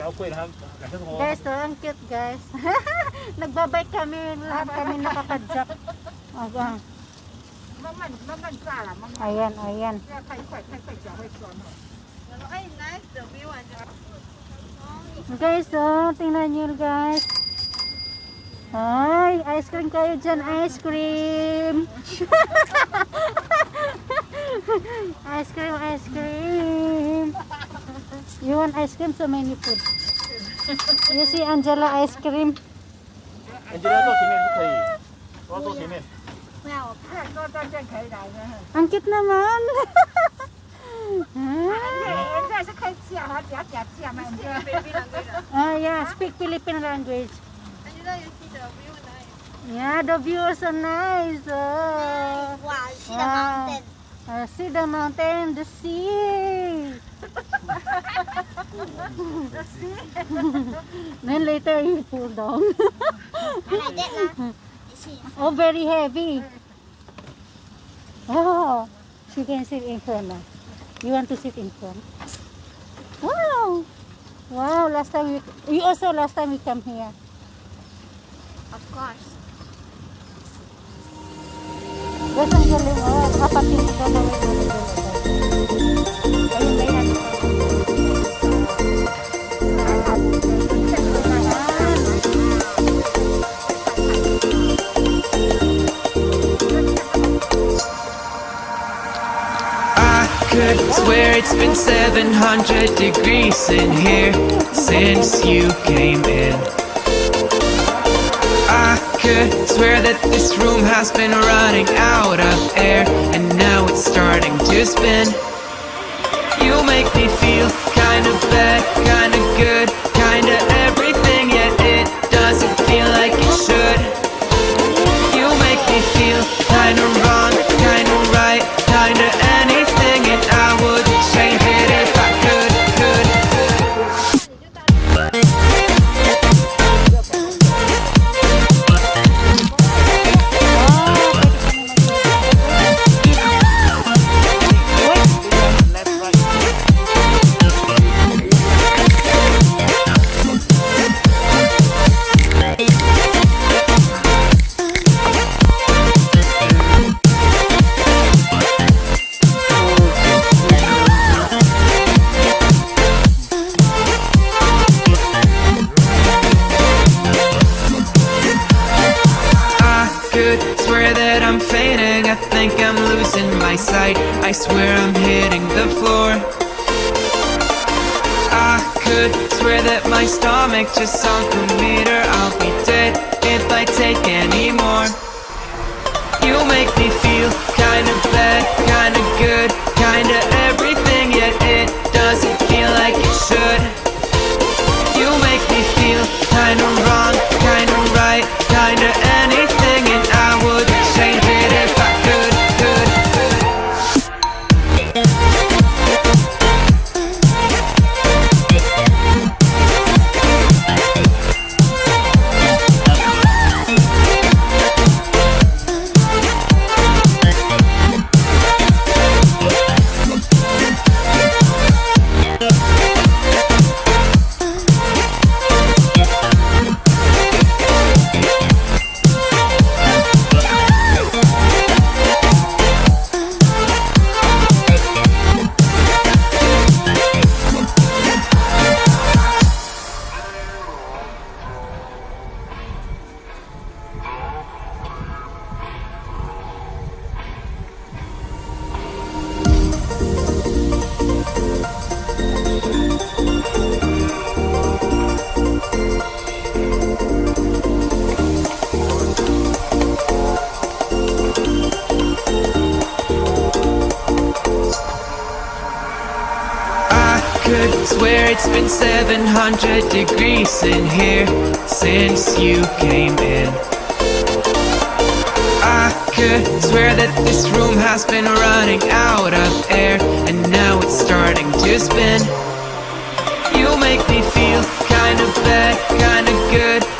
Guys, oh, ang cute guys. Nagbabike kami, lahat kami nakakadjak. Ayan. Ayan, ayan. Guys, oh, tingnan nyo guys. Ay, ice cream kayo dyan, ice cream. ice cream, ice cream. You want ice cream? So many food. You see Angela ice cream? Angela 坐前面不可以，我要坐前面。不要，看多站站可以来的。 Ang cute naman. 人家是可以吃啊，他只要假吃啊嘛，人家。 baby language. ah, yeah, speak Philippine language. And you know, you see the view nice. Yeah, the view is so nice. Oh. Wow, you see Wow. Uh, see the mountain, the sea. then later you pull down. like that lah. You see. oh, very heavy. Oh, she can sit in front now. You want to sit in front? Wow. Wow, last time we, you also last time we come here. Of course. Ang galing. Oh, swear it's been 700 degrees in here since you came in. I could swear that this room has been running out of air and now it's starting to spin. You make me feel kinda bad, sight. I swear I'm hitting the floor. I could swear that my stomach just sunk a meter. I'll be dead if I take any more. You make me feel kinda bad, swear it's been 700 degrees in here since you came in. I could swear that this room has been running out of air and now it's starting to spin. You make me feel kinda bad, kinda good,